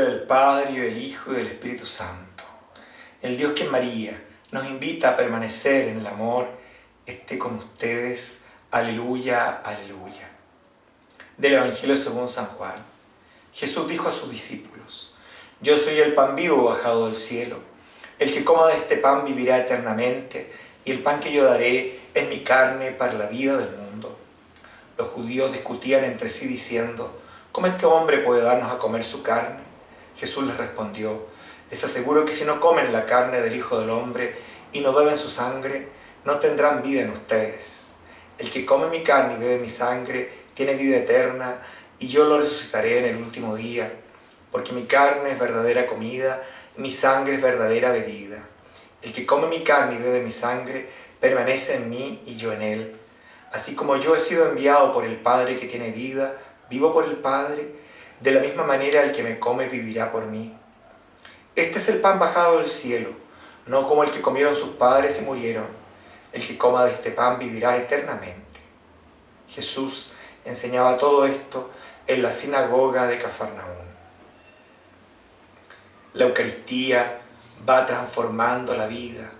del Padre, y del Hijo, y del Espíritu Santo. El Dios que María nos invita a permanecer en el amor, esté con ustedes. Aleluya, aleluya. Del Evangelio según San Juan. Jesús dijo a sus discípulos, Yo soy el pan vivo bajado del cielo. El que coma de este pan vivirá eternamente, y el pan que yo daré es mi carne para la vida del mundo. Los judíos discutían entre sí diciendo, ¿cómo este hombre puede darnos a comer su carne? Jesús les respondió, les aseguro que si no comen la carne del Hijo del Hombre y no beben su sangre, no tendrán vida en ustedes. El que come mi carne y bebe mi sangre tiene vida eterna y yo lo resucitaré en el último día, porque mi carne es verdadera comida, mi sangre es verdadera bebida. El que come mi carne y bebe mi sangre permanece en mí y yo en él. Así como yo he sido enviado por el Padre que tiene vida, vivo por el Padre, de la misma manera el que me come vivirá por mí. Este es el pan bajado del cielo, no como el que comieron sus padres y murieron. El que coma de este pan vivirá eternamente. Jesús enseñaba todo esto en la sinagoga de Cafarnaún. La Eucaristía va transformando la vida.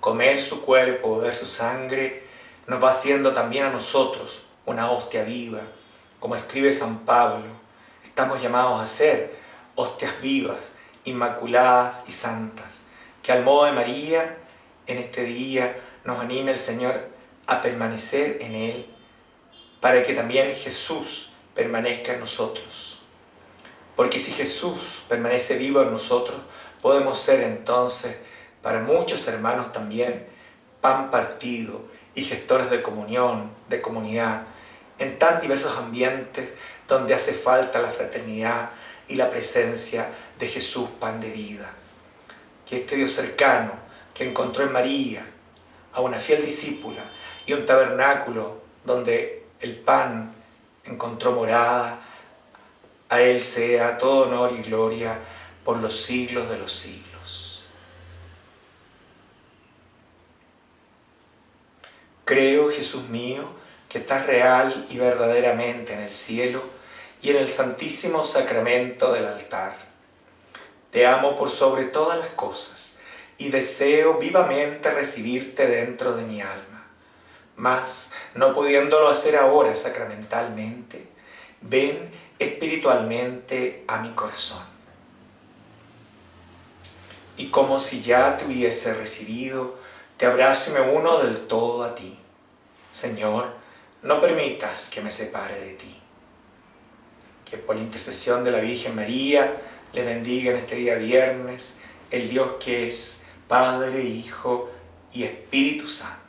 Comer su cuerpo, beber su sangre, nos va haciendo también a nosotros una hostia viva. Como escribe San Pablo, estamos llamados a ser hostias vivas, inmaculadas y santas. Que al modo de María, en este día, nos anime el Señor a permanecer en Él, para que también Jesús permanezca en nosotros. Porque si Jesús permanece vivo en nosotros, podemos ser entonces, para muchos hermanos también, pan partido y gestores de comunión, de comunidad, en tan diversos ambientes donde hace falta la fraternidad y la presencia de Jesús, pan de vida. Que este Dios cercano, que encontró en María a una fiel discípula y un tabernáculo donde el pan encontró morada, a Él sea todo honor y gloria por los siglos de los siglos. Creo, Jesús mío, que estás real y verdaderamente en el cielo y en el santísimo sacramento del altar. Te amo por sobre todas las cosas y deseo vivamente recibirte dentro de mi alma. Mas, no pudiéndolo hacer ahora sacramentalmente, ven espiritualmente a mi corazón. Y como si ya te hubiese recibido, te abrazo y me uno del todo a ti. Señor, no permitas que me separe de ti. Que por la intercesión de la Virgen María le bendiga en este día viernes el Dios que es Padre, Hijo y Espíritu Santo.